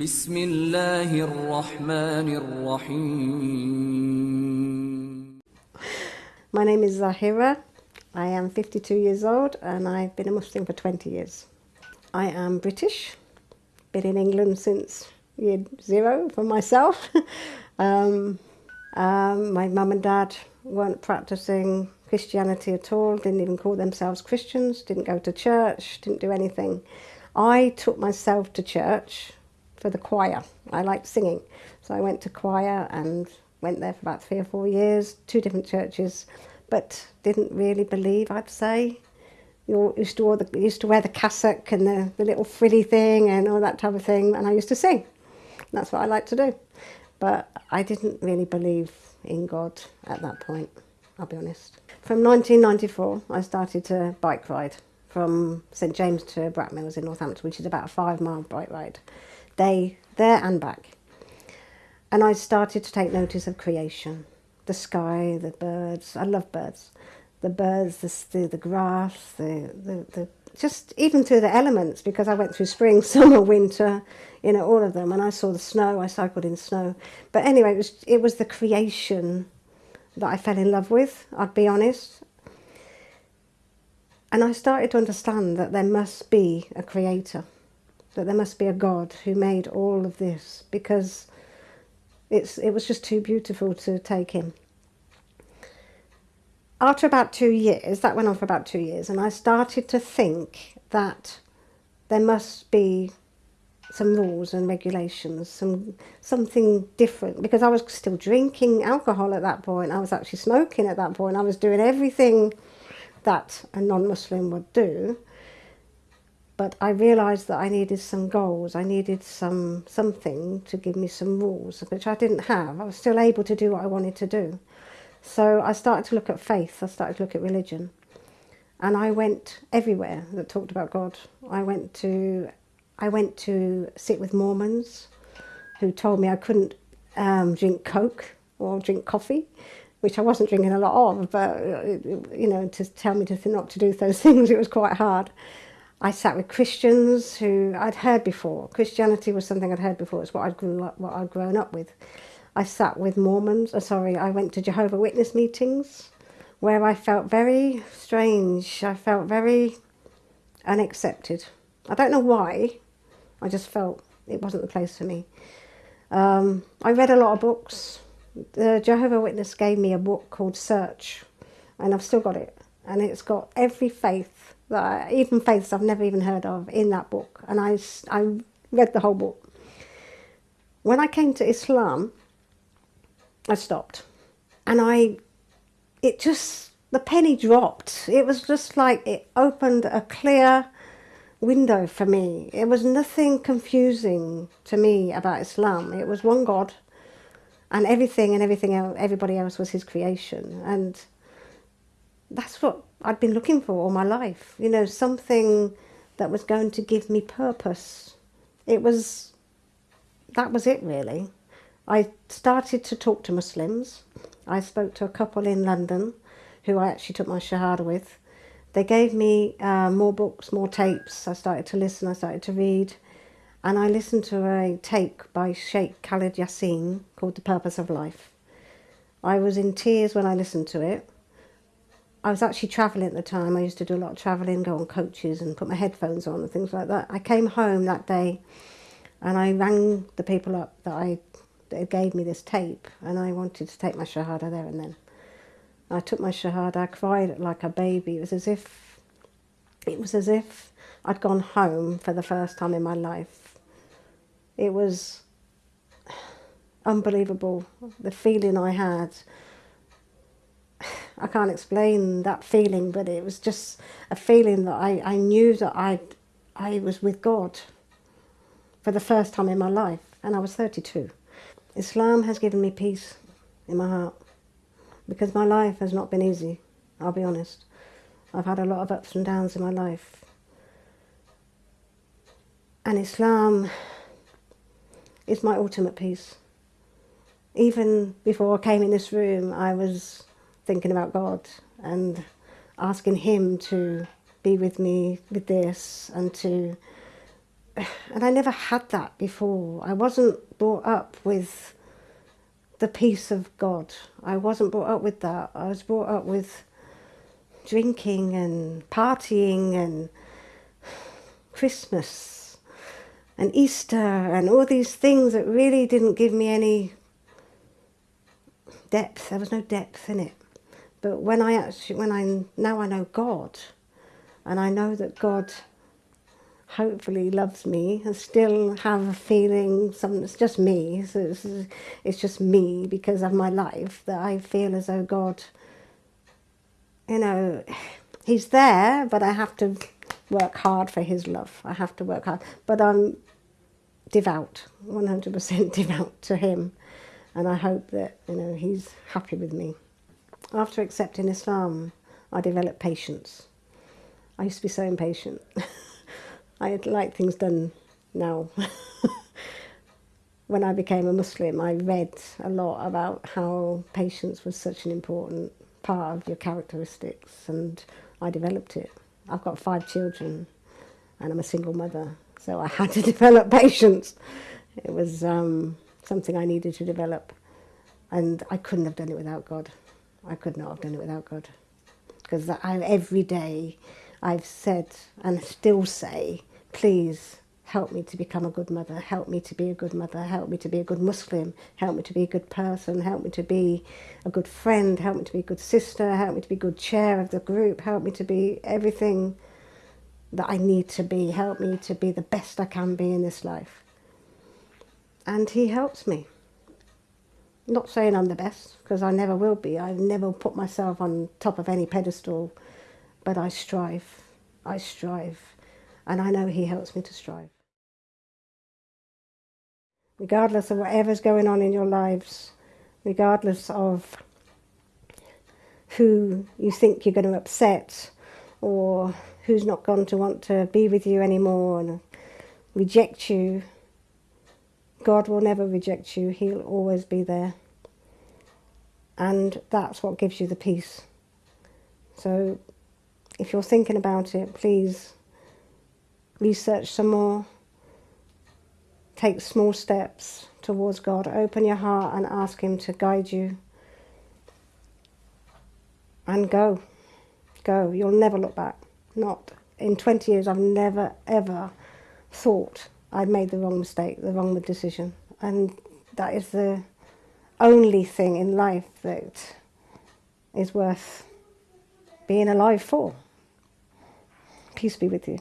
বিসমিল্লাহির রহমানির রহিম My name is Zahira. I am 52 years old and I've been a Muslim for 20 years. I am British. Been in England since year zero for myself. um, um, my mum and dad weren't practicing Christianity at all, didn't even call themselves Christians, didn't go to church, didn't do anything. I took myself to church for the choir. I liked singing. So I went to choir and went there for about three or four years, two different churches, but didn't really believe, I'd say. You used to, wear the, used to wear the cassock and the, the little frilly thing and all that type of thing, and I used to sing. That's what I like to do. But I didn't really believe in God at that point, I'll be honest. From 1994, I started to bike ride from St James to Brackmills in Northampton, which is about a five mile bike ride, day there and back. And I started to take notice of creation, the sky, the birds. I love birds. The birds, the, the, the grass, the, the, the, just even through the elements, because I went through spring, summer, winter, you know, all of them. And I saw the snow, I cycled in snow. But anyway, it was, it was the creation that I fell in love with, I'd be honest. And I started to understand that there must be a creator, that there must be a God who made all of this, because it's, it was just too beautiful to take in. After about two years, that went on for about two years, and I started to think that there must be some rules and regulations, some something different, because I was still drinking alcohol at that point. I was actually smoking at that point. I was doing everything that a non-Muslim would do. But I realised that I needed some goals. I needed some something to give me some rules, which I didn't have. I was still able to do what I wanted to do. So I started to look at faith, I started to look at religion. And I went everywhere that talked about God. I went to, I went to sit with Mormons who told me I couldn't um, drink Coke or drink coffee, which I wasn't drinking a lot of, but, you know, to tell me to not to do those things, it was quite hard. I sat with Christians who I'd heard before. Christianity was something I'd heard before. It's what I'd, grew up, what I'd grown up with. I sat with Mormons, uh, sorry, I went to Jehovah Witness meetings where I felt very strange. I felt very unaccepted. I don't know why, I just felt it wasn't the place for me. Um, I read a lot of books. The Jehovah Witness gave me a book called Search, and I've still got it. And it's got every faith, that I, even faiths I've never even heard of, in that book. And I, I read the whole book. When I came to Islam, I stopped. And I, it just, the penny dropped. It was just like it opened a clear window for me. It was nothing confusing to me about Islam. It was one God and everything and everything else, everybody else was his creation. And that's what I'd been looking for all my life. You know, something that was going to give me purpose. It was, that was it really. I started to talk to Muslims. I spoke to a couple in London who I actually took my Shahada with. They gave me uh, more books, more tapes. I started to listen, I started to read. And I listened to a tape by Sheikh Khalid Yasin called The Purpose of Life. I was in tears when I listened to it. I was actually travelling at the time. I used to do a lot of travelling, go on coaches and put my headphones on and things like that. I came home that day and I rang the people up that I that gave me this tape and I wanted to take my Shahada there and then. I took my Shahada, I cried like a baby. It was as if, it was as if I'd gone home for the first time in my life. It was unbelievable, the feeling I had. I can't explain that feeling, but it was just a feeling that I, I knew that I, I was with God for the first time in my life, and I was 32. Islam has given me peace in my heart because my life has not been easy, I'll be honest. I've had a lot of ups and downs in my life. And Islam is my ultimate peace. Even before I came in this room, I was thinking about God and asking Him to be with me with this and to and I never had that before. I wasn't brought up with the peace of God. I wasn't brought up with that. I was brought up with drinking and partying and Christmas and Easter and all these things that really didn't give me any depth. There was no depth in it. But when I actually, when I now I know God, and I know that God hopefully loves me and still have a feeling some it's just me so it's, it's just me because of my life that I feel as though God you know he's there but I have to work hard for his love. I have to work hard. But I'm devout 100% devout to him. And I hope that you know he's happy with me after accepting Islam I developed patience I used to be so impatient I like things done now. when I became a Muslim, I read a lot about how patience was such an important part of your characteristics, and I developed it. I've got five children, and I'm a single mother, so I had to develop patience. It was um, something I needed to develop, and I couldn't have done it without God. I could not have done it without God, because every day I've said and still say please help me to become a good mother, help me to be a good mother, help me to be a good Muslim, help me to be a good person, help me to be a good friend, help me to be a good sister, help me to be good chair of the group, help me to be everything that I need to be, help me to be the best I can be in this life. And he helps me. Not saying I'm the best, because I never will be. I've never put myself on top of any pedestal, but I strive. I strive and I know He helps me to strive. Regardless of whatever's going on in your lives, regardless of who you think you're going to upset or who's not going to want to be with you anymore and reject you, God will never reject you. He'll always be there. And that's what gives you the peace. So if you're thinking about it, please research some more, take small steps towards God, open your heart and ask Him to guide you. And go, go. You'll never look back. Not in 20 years, I've never ever thought I'd made the wrong mistake, the wrong decision. And that is the only thing in life that is worth being alive for. Peace be with you.